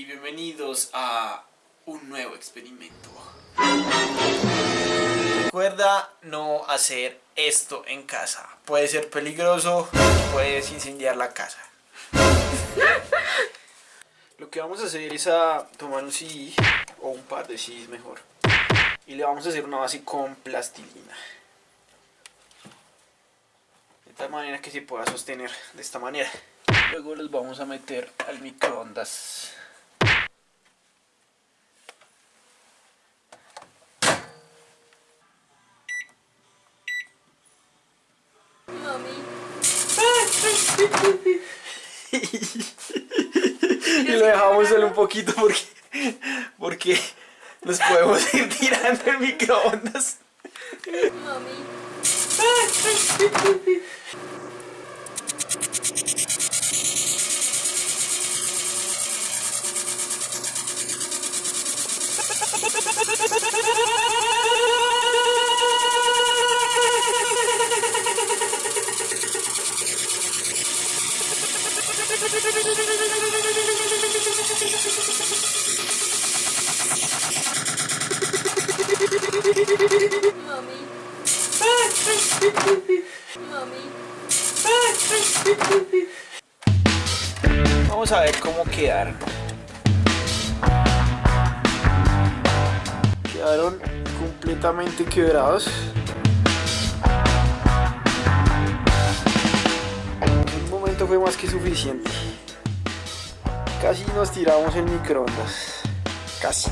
Y bienvenidos a un nuevo experimento. Recuerda no hacer esto en casa. Puede ser peligroso, puedes incendiar la casa. Lo que vamos a hacer es a tomar un CD o un par de CDs mejor. Y le vamos a hacer una base con plastilina. De tal manera que se pueda sostener de esta manera. Luego los vamos a meter al microondas. Mami. Y lo dejamos solo un poquito porque, porque nos podemos ir tirando el microondas. Mami. Vamos a ver cómo quedaron. Quedaron completamente quebrados. Momento fue más que suficiente. Casi nos tiramos el microondas. Casi.